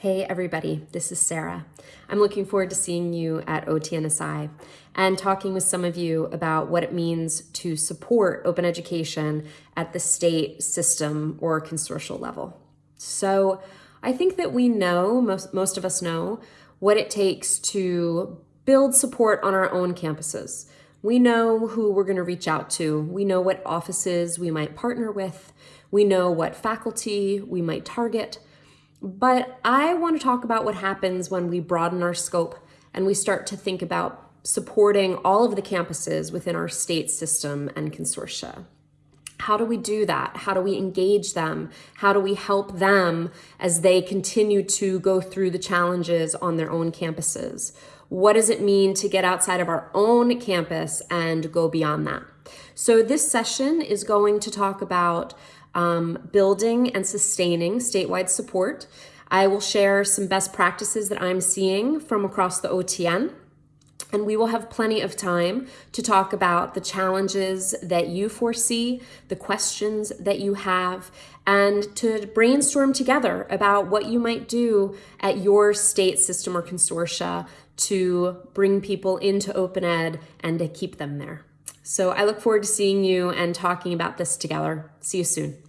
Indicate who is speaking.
Speaker 1: Hey everybody, this is Sarah. I'm looking forward to seeing you at OTNSI and talking with some of you about what it means to support open education at the state system or consortial level. So I think that we know, most, most of us know, what it takes to build support on our own campuses. We know who we're going to reach out to. We know what offices we might partner with. We know what faculty we might target. But I want to talk about what happens when we broaden our scope and we start to think about supporting all of the campuses within our state system and consortia. How do we do that? How do we engage them? How do we help them as they continue to go through the challenges on their own campuses? What does it mean to get outside of our own campus and go beyond that? So this session is going to talk about um, building and sustaining statewide support. I will share some best practices that I'm seeing from across the OTN. And we will have plenty of time to talk about the challenges that you foresee, the questions that you have, and to brainstorm together about what you might do at your state system or consortia to bring people into open ed and to keep them there. So I look forward to seeing you and talking about this together. See you soon.